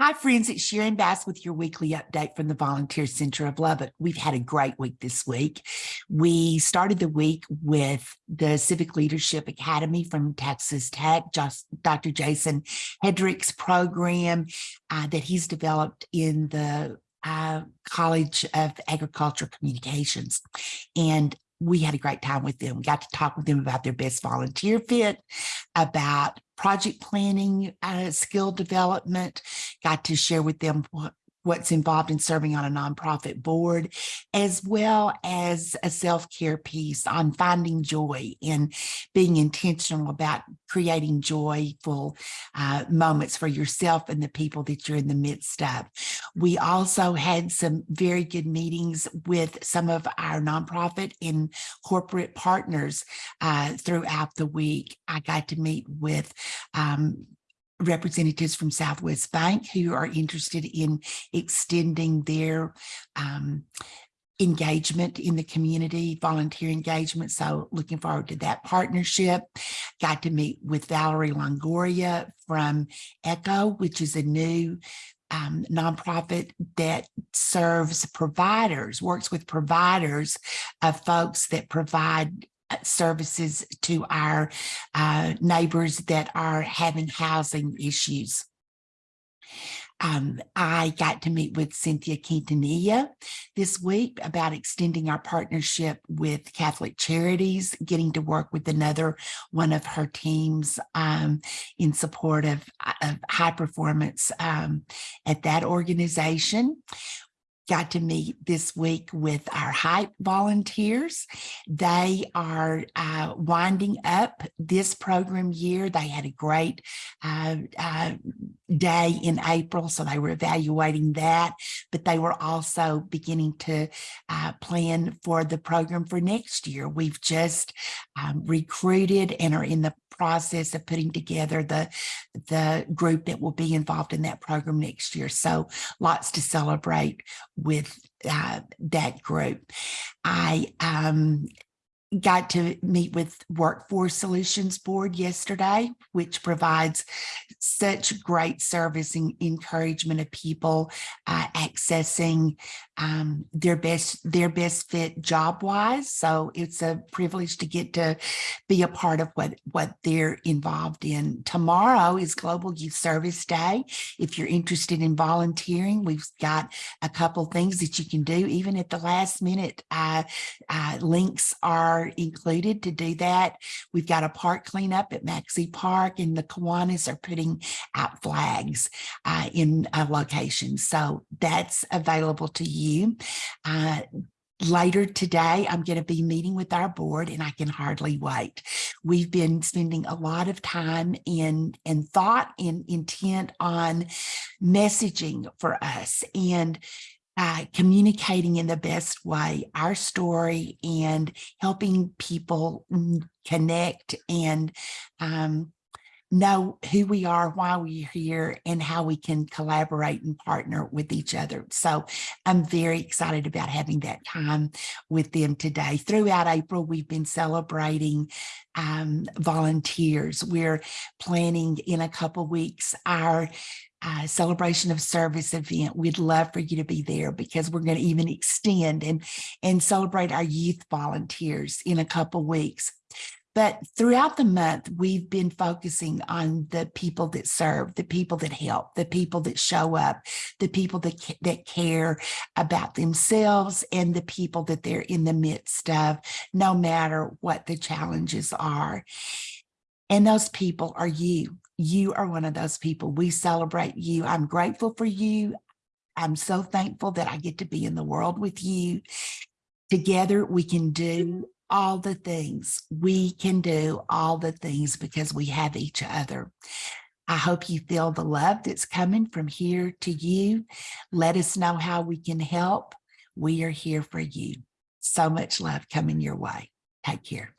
Hi, friends. It's Sharon Bass with your weekly update from the Volunteer Center of Lubbock. We've had a great week this week. We started the week with the Civic Leadership Academy from Texas Tech, Dr. Jason Hedrick's program uh, that he's developed in the uh, College of Agricultural Communications. And we had a great time with them. We got to talk with them about their best volunteer fit, about project planning, uh, skill development, got to share with them what, what's involved in serving on a nonprofit board, as well as a self-care piece on finding joy and being intentional about creating joyful uh, moments for yourself and the people that you're in the midst of. We also had some very good meetings with some of our nonprofit and corporate partners uh, throughout the week. I got to meet with um, representatives from Southwest Bank who are interested in extending their um, engagement in the community, volunteer engagement. So looking forward to that partnership. Got to meet with Valerie Longoria from ECHO, which is a new um, nonprofit that serves providers, works with providers of folks that provide uh, services to our uh, neighbors that are having housing issues. Um, I got to meet with Cynthia Quintanilla this week about extending our partnership with Catholic Charities, getting to work with another one of her teams um, in support of, of high performance um, at that organization got to meet this week with our hype volunteers. They are uh, winding up this program year. They had a great uh, uh, day in April, so they were evaluating that, but they were also beginning to uh, plan for the program for next year. We've just um, recruited and are in the process of putting together the, the group that will be involved in that program next year. So lots to celebrate with uh, that group. I um, got to meet with Workforce Solutions Board yesterday, which provides such great service and encouragement of people uh, accessing um, their best their best fit job wise. So it's a privilege to get to be a part of what what they're involved in. Tomorrow is Global Youth Service Day. If you're interested in volunteering, we've got a couple things that you can do even at the last minute. Uh, uh, links are are included to do that. We've got a park cleanup at Maxey Park and the Kiwanis are putting out flags uh, in a location. So that's available to you. Uh, Later today, I'm going to be meeting with our board and I can hardly wait. We've been spending a lot of time in, in thought and intent on messaging for us. And uh, communicating in the best way our story and helping people connect and um, know who we are, why we're here, and how we can collaborate and partner with each other. So I'm very excited about having that time with them today. Throughout April, we've been celebrating um, volunteers. We're planning in a couple weeks our uh, celebration of service event. We'd love for you to be there because we're going to even extend and, and celebrate our youth volunteers in a couple weeks. But throughout the month, we've been focusing on the people that serve, the people that help, the people that show up, the people that, that care about themselves and the people that they're in the midst of, no matter what the challenges are. And those people are you. You are one of those people. We celebrate you. I'm grateful for you. I'm so thankful that I get to be in the world with you. Together, we can do all the things. We can do all the things because we have each other. I hope you feel the love that's coming from here to you. Let us know how we can help. We are here for you. So much love coming your way. Take care.